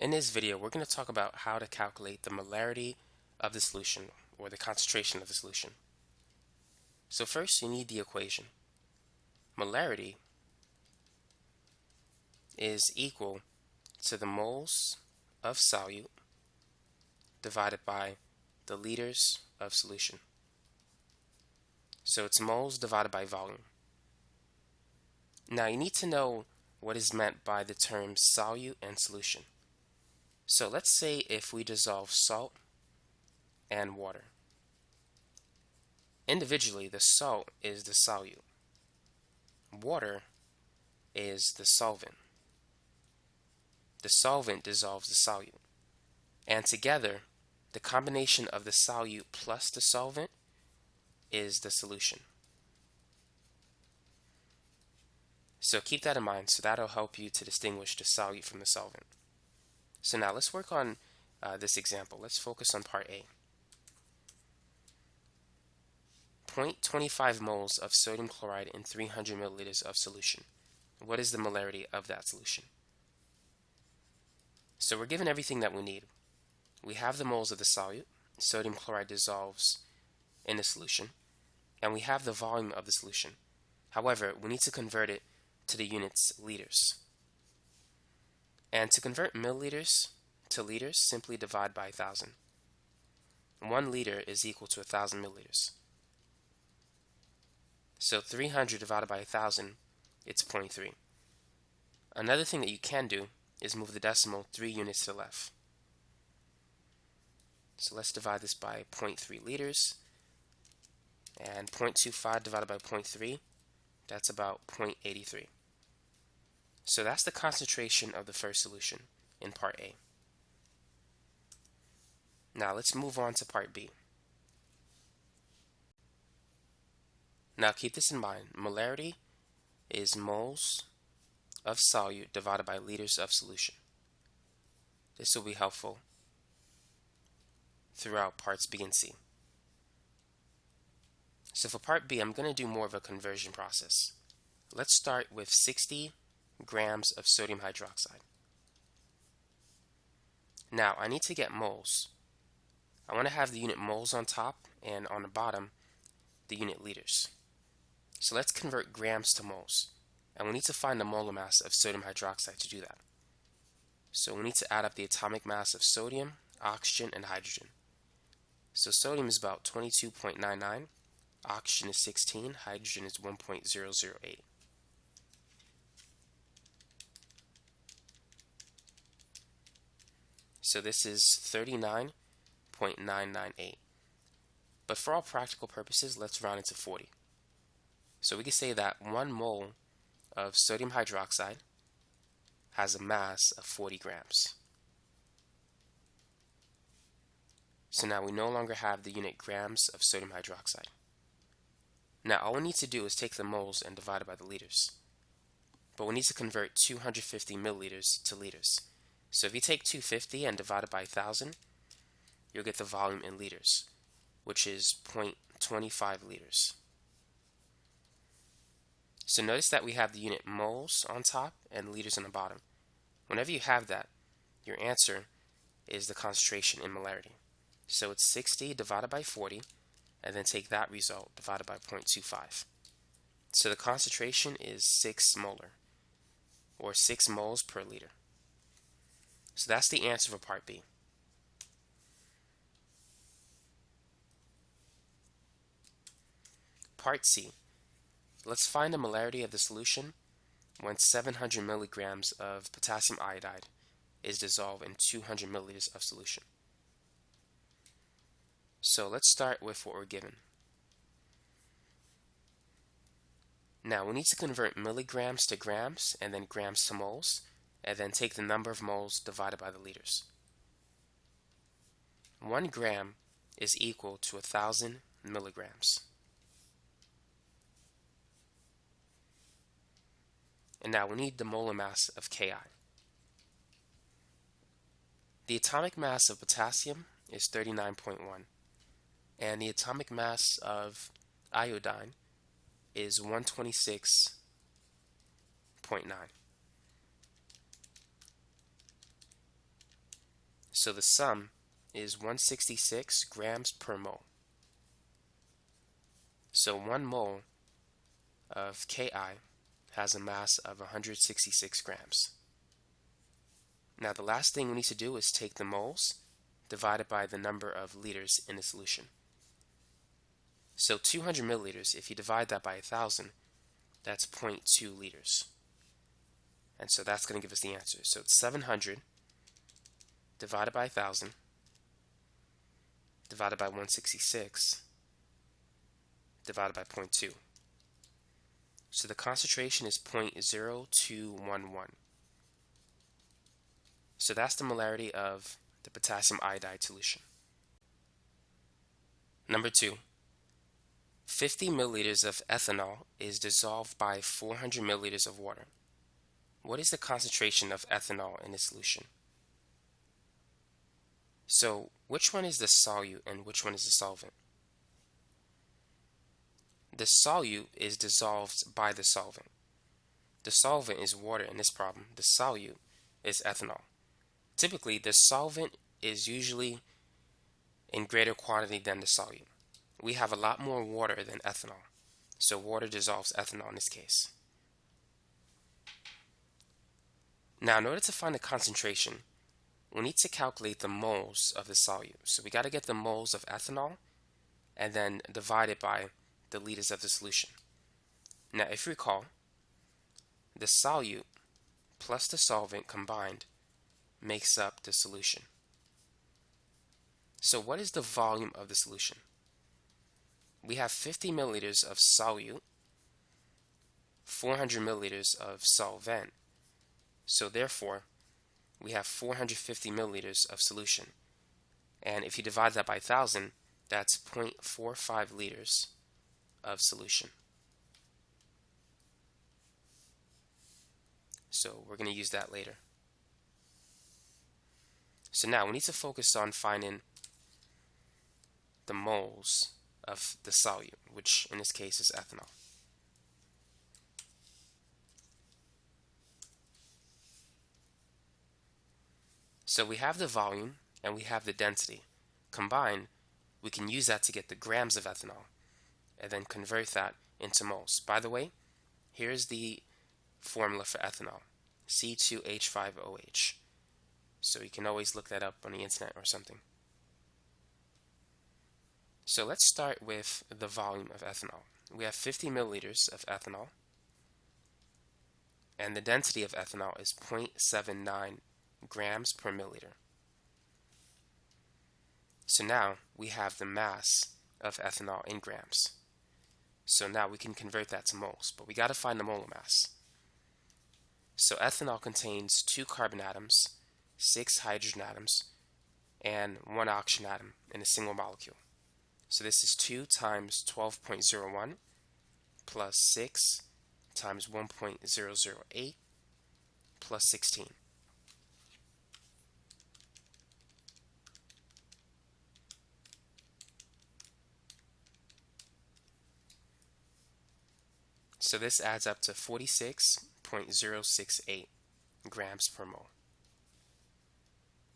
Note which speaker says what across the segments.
Speaker 1: In this video, we're going to talk about how to calculate the molarity of the solution, or the concentration of the solution. So first, you need the equation. Molarity is equal to the moles of solute divided by the liters of solution. So it's moles divided by volume. Now you need to know what is meant by the terms solute and solution. So let's say if we dissolve salt and water. Individually, the salt is the solute. Water is the solvent. The solvent dissolves the solute. And together, the combination of the solute plus the solvent is the solution. So keep that in mind. So that'll help you to distinguish the solute from the solvent. So now let's work on uh, this example. Let's focus on part A. 0.25 moles of sodium chloride in 300 milliliters of solution. What is the molarity of that solution? So we're given everything that we need. We have the moles of the solute. Sodium chloride dissolves in the solution. And we have the volume of the solution. However, we need to convert it to the units liters. And to convert milliliters to liters, simply divide by 1,000. One liter is equal to 1,000 milliliters. So 300 divided by 1,000, it's 0.3. Another thing that you can do is move the decimal 3 units to the left. So let's divide this by 0.3 liters. And 0.25 divided by 0.3, that's about 0.83. So that's the concentration of the first solution in part A. Now let's move on to part B. Now keep this in mind. Molarity is moles of solute divided by liters of solution. This will be helpful throughout parts B and C. So for part B, I'm going to do more of a conversion process. Let's start with 60 grams of sodium hydroxide. Now I need to get moles. I want to have the unit moles on top and on the bottom the unit liters. So let's convert grams to moles. And we need to find the molar mass of sodium hydroxide to do that. So we need to add up the atomic mass of sodium, oxygen, and hydrogen. So sodium is about 22.99, oxygen is 16, hydrogen is 1.008. So this is 39.998. But for all practical purposes, let's round it to 40. So we can say that one mole of sodium hydroxide has a mass of 40 grams. So now we no longer have the unit grams of sodium hydroxide. Now all we need to do is take the moles and divide it by the liters. But we need to convert 250 milliliters to liters. So if you take 250 and divide it by 1,000, you'll get the volume in liters, which is 0.25 liters. So notice that we have the unit moles on top and liters on the bottom. Whenever you have that, your answer is the concentration in molarity. So it's 60 divided by 40, and then take that result divided by 0.25. So the concentration is 6 molar, or 6 moles per liter. So that's the answer for part B. Part C. Let's find the molarity of the solution when 700 milligrams of potassium iodide is dissolved in 200 milliliters of solution. So let's start with what we're given. Now we need to convert milligrams to grams and then grams to moles and then take the number of moles divided by the liters. 1 gram is equal to 1,000 milligrams. And now we need the molar mass of KI. The atomic mass of potassium is 39.1 and the atomic mass of iodine is 126.9. So the sum is 166 grams per mole. So 1 mole of KI has a mass of 166 grams. Now the last thing we need to do is take the moles divided by the number of liters in the solution. So 200 milliliters, if you divide that by 1,000, that's 0.2 liters. And so that's going to give us the answer. So it's 700 divided by 1,000 divided by 166 divided by 0.2. So the concentration is 0.0211. So that's the molarity of the potassium iodide solution. Number two, 50 milliliters of ethanol is dissolved by 400 milliliters of water. What is the concentration of ethanol in the solution? So which one is the solute and which one is the solvent? The solute is dissolved by the solvent. The solvent is water in this problem. The solute is ethanol. Typically, the solvent is usually in greater quantity than the solute. We have a lot more water than ethanol, so water dissolves ethanol in this case. Now, in order to find the concentration, we need to calculate the moles of the solute. So we got to get the moles of ethanol and then divide it by the liters of the solution. Now, if you recall, the solute plus the solvent combined makes up the solution. So what is the volume of the solution? We have 50 milliliters of solute, 400 milliliters of solvent. So therefore, we have 450 milliliters of solution. And if you divide that by 1,000, that's 0.45 liters of solution. So we're going to use that later. So now we need to focus on finding the moles of the solute, which in this case is ethanol. So we have the volume and we have the density. Combined, we can use that to get the grams of ethanol and then convert that into moles. By the way, here's the formula for ethanol, C2H5OH. So you can always look that up on the internet or something. So let's start with the volume of ethanol. We have 50 milliliters of ethanol, and the density of ethanol is 0.79 grams per milliliter. So now we have the mass of ethanol in grams. So now we can convert that to moles, but we got to find the molar mass. So ethanol contains two carbon atoms six hydrogen atoms, and one oxygen atom in a single molecule. So this is 2 times 12.01 plus 6 times 1.008 plus 16. So this adds up to 46.068 grams per mole.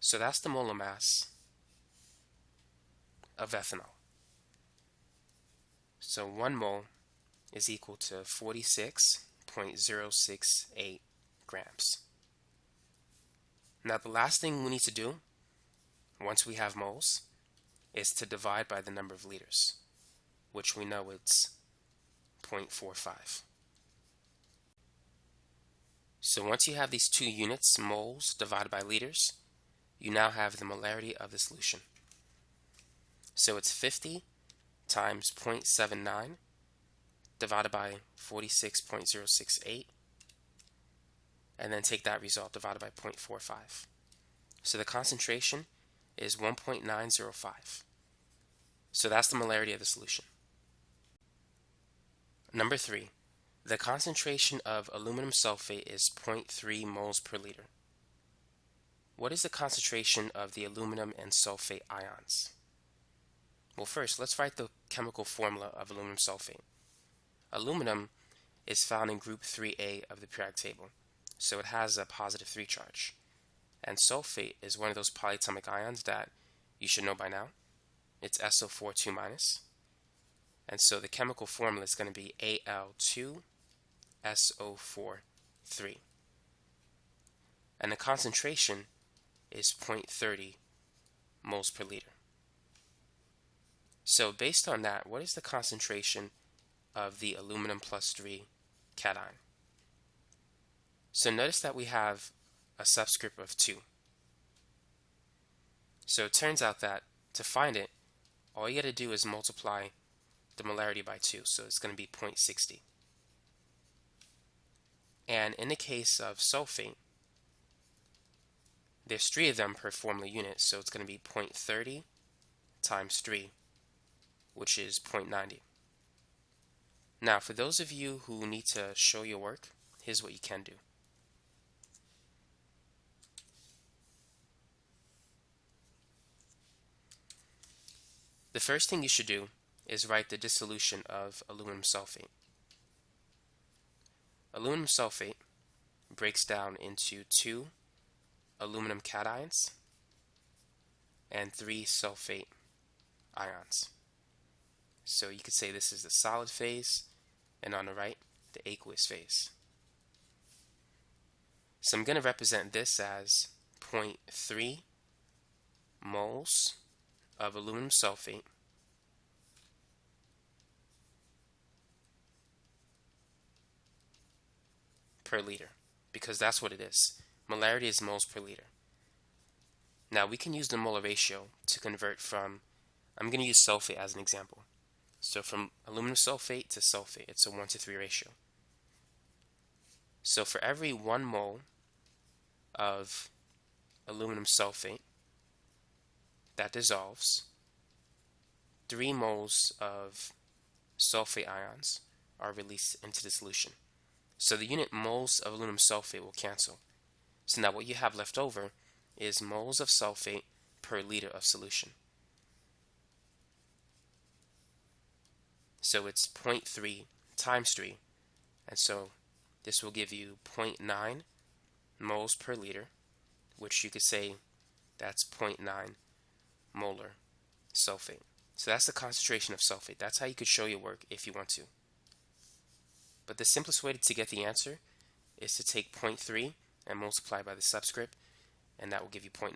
Speaker 1: So that's the molar mass of ethanol. So 1 mole is equal to 46.068 grams. Now the last thing we need to do once we have moles is to divide by the number of liters, which we know it's 0.45. So once you have these two units, moles divided by liters, you now have the molarity of the solution. So it's 50 times 0.79 divided by 46.068 and then take that result divided by 0.45. So the concentration is 1.905. So that's the molarity of the solution. Number three, the concentration of aluminum sulfate is 0.3 moles per liter. What is the concentration of the aluminum and sulfate ions? Well, first, let's write the chemical formula of aluminum sulfate. Aluminum is found in group 3A of the periodic table, so it has a positive 3 charge. And sulfate is one of those polyatomic ions that you should know by now. It's SO4 2 minus. And so the chemical formula is going to be Al2SO4 3. And the concentration is 0.30 moles per liter. So based on that, what is the concentration of the aluminum plus 3 cation? So notice that we have a subscript of 2. So it turns out that to find it, all you got to do is multiply the molarity by 2, so it's going to be 0.60. And in the case of sulfate, there's three of them per formula unit, so it's going to be 0.30 times 3, which is 0.90. Now, for those of you who need to show your work, here's what you can do. The first thing you should do is write the dissolution of aluminum sulfate. Aluminum sulfate breaks down into two aluminum cations and three sulfate ions. So you could say this is the solid phase and on the right the aqueous phase. So I'm going to represent this as 0.3 moles of aluminum sulfate per liter because that's what it is. Molarity is moles per liter. Now we can use the molar ratio to convert from, I'm going to use sulfate as an example. So from aluminum sulfate to sulfate, it's a 1 to 3 ratio. So for every 1 mole of aluminum sulfate, that dissolves, 3 moles of sulfate ions are released into the solution. So the unit moles of aluminum sulfate will cancel. So now what you have left over is moles of sulfate per liter of solution. So it's 0.3 times 3. And so this will give you 0.9 moles per liter, which you could say that's 0.9 molar sulfate. So that's the concentration of sulfate. That's how you could show your work if you want to. But the simplest way to get the answer is to take 0.3 and multiply by the subscript, and that will give you 0.9.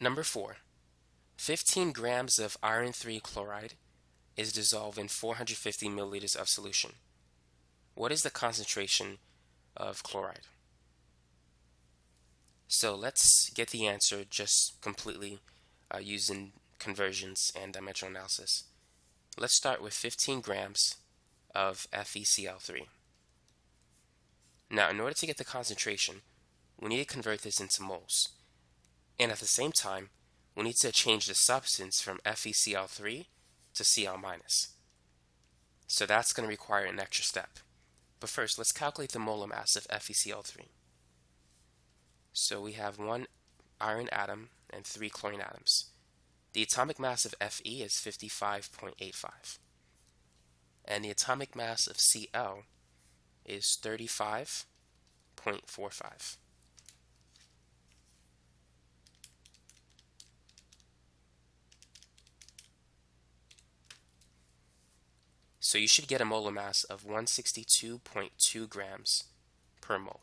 Speaker 1: Number 4. 15 grams of iron 3 chloride is dissolved in 450 milliliters of solution. What is the concentration of chloride? So let's get the answer just completely uh, using conversions and dimensional analysis. Let's start with 15 grams of FeCl3. Now, in order to get the concentration, we need to convert this into moles. And at the same time, we need to change the substance from FeCl3 to Cl. So that's going to require an extra step. But first, let's calculate the molar mass of FeCl3. So we have one iron atom and three chlorine atoms. The atomic mass of Fe is 55.85. And the atomic mass of Cl is 35.45. So you should get a molar mass of 162.2 grams per mole.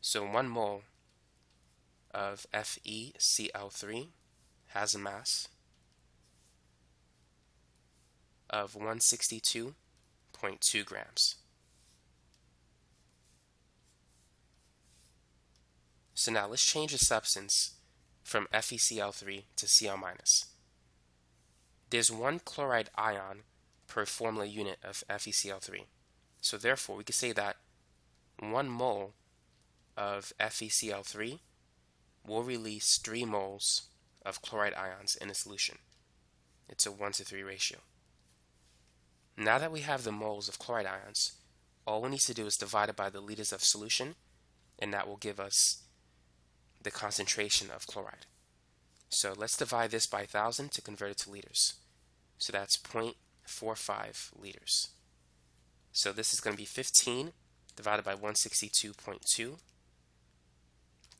Speaker 1: So 1 mole of FeCl3 has a mass of 162.2 grams. So now let's change the substance from FeCl3 to Cl. There's one chloride ion per formula unit of FeCl3. So therefore, we could say that one mole of FeCl3 will release 3 moles of chloride ions in a solution. It's a 1 to 3 ratio. Now that we have the moles of chloride ions, all we need to do is divide it by the liters of solution, and that will give us the concentration of chloride. So let's divide this by 1,000 to convert it to liters. So that's 0.45 liters. So this is going to be 15 divided by 162.2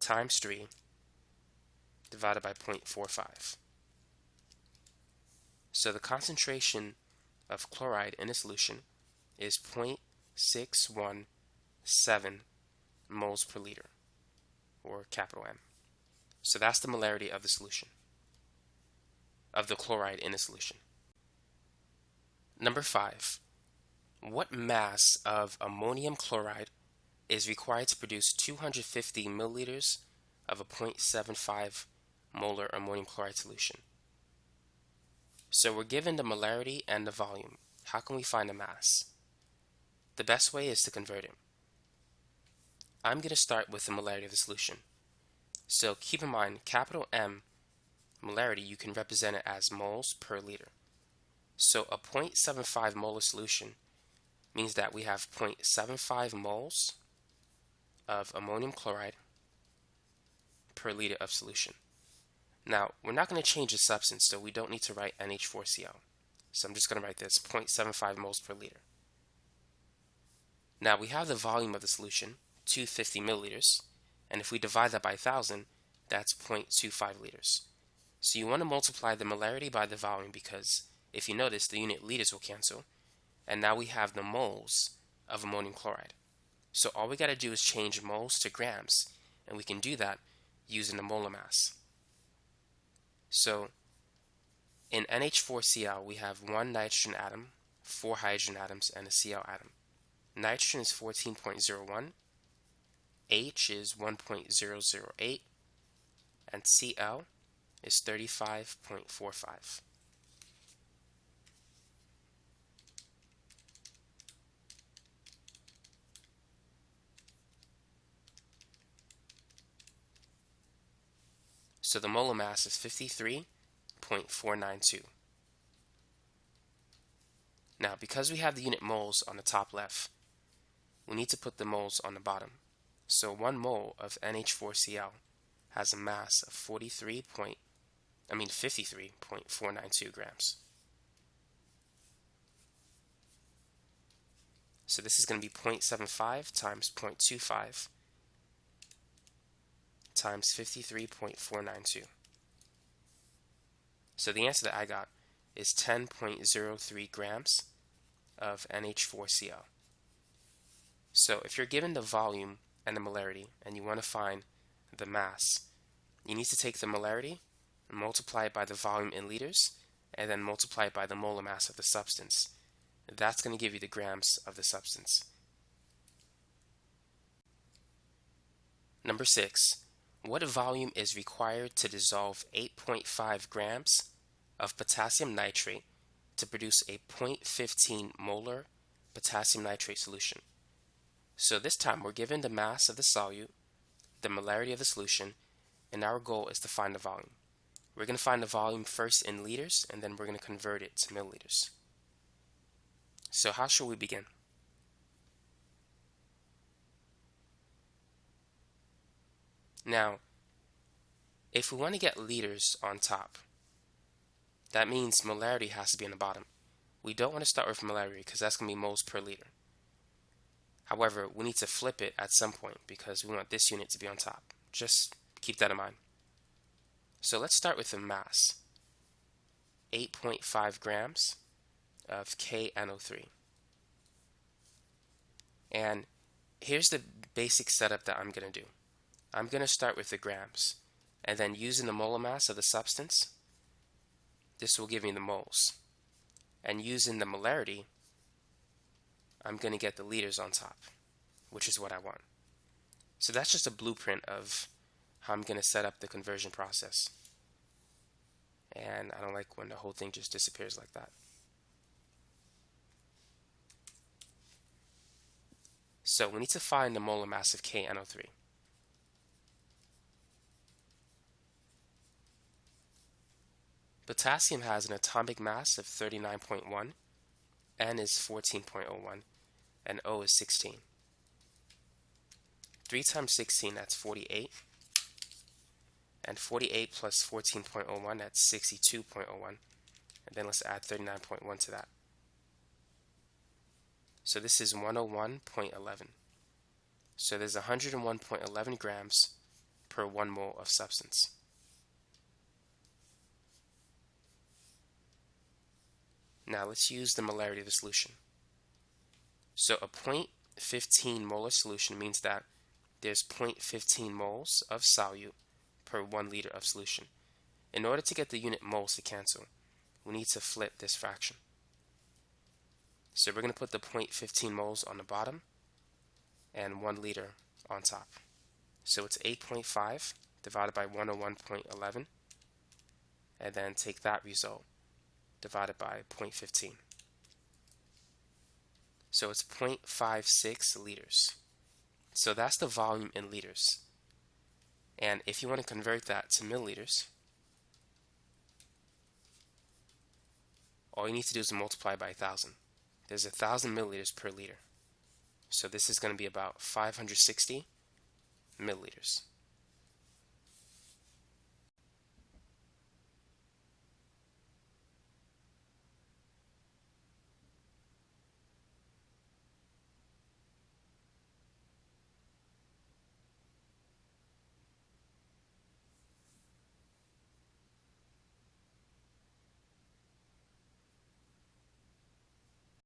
Speaker 1: times 3 divided by 0.45. So the concentration of chloride in a solution is 0.617 moles per liter, or capital M. So that's the molarity of the solution, of the chloride in a solution. Number 5. What mass of ammonium chloride is required to produce 250 milliliters of a 0.75 molar ammonium chloride solution? So we're given the molarity and the volume. How can we find the mass? The best way is to convert it. I'm going to start with the molarity of the solution. So keep in mind, capital M molarity, you can represent it as moles per liter. So a 0.75 molar solution means that we have 0.75 moles of ammonium chloride per liter of solution. Now, we're not going to change the substance, so we don't need to write NH4Cl. So I'm just going to write this 0.75 moles per liter. Now we have the volume of the solution, 250 milliliters, and if we divide that by 1000, that's 0.25 liters. So you want to multiply the molarity by the volume because if you notice, the unit liters will cancel, and now we have the moles of ammonium chloride. So all we got to do is change moles to grams, and we can do that using the molar mass. So in NH4Cl, we have one nitrogen atom, four hydrogen atoms, and a Cl atom. Nitrogen is 14.01, H is 1.008, and Cl is 35.45. So the molar mass is 53.492. Now, because we have the unit moles on the top left, we need to put the moles on the bottom. So one mole of NH4Cl has a mass of 43 point, I mean 53.492 grams. So this is going to be 0.75 times 0.25 times 53.492. So the answer that I got is 10.03 grams of NH4Cl. So if you're given the volume and the molarity and you want to find the mass, you need to take the molarity multiply it by the volume in liters and then multiply it by the molar mass of the substance. That's going to give you the grams of the substance. Number six, what volume is required to dissolve 8.5 grams of potassium nitrate to produce a 0.15 molar potassium nitrate solution? So this time we're given the mass of the solute, the molarity of the solution, and our goal is to find the volume. We're going to find the volume first in liters, and then we're going to convert it to milliliters. So how should we begin? Now, if we want to get liters on top, that means molarity has to be on the bottom. We don't want to start with molarity because that's going to be moles per liter. However, we need to flip it at some point because we want this unit to be on top. Just keep that in mind. So let's start with the mass. 8.5 grams of KNO3. And here's the basic setup that I'm going to do. I'm going to start with the grams and then using the molar mass of the substance, this will give me the moles. And using the molarity, I'm going to get the liters on top, which is what I want. So that's just a blueprint of how I'm going to set up the conversion process. And I don't like when the whole thing just disappears like that. So we need to find the molar mass of KNO3. Potassium has an atomic mass of 39.1, N is 14.01, and O is 16. 3 times 16, that's 48. And 48 plus 14.01, that's 62.01. And then let's add 39.1 to that. So this is 101.11. So there's 101.11 grams per 1 mole of substance. Now let's use the molarity of the solution. So a 0.15 molar solution means that there's 0.15 moles of solute per 1 liter of solution. In order to get the unit moles to cancel, we need to flip this fraction. So we're going to put the 0.15 moles on the bottom and 1 liter on top. So it's 8.5 divided by 101.11 and then take that result divided by 0.15. So it's 0.56 liters. So that's the volume in liters. And if you want to convert that to milliliters, all you need to do is multiply by 1,000. There's 1,000 milliliters per liter. So this is going to be about 560 milliliters.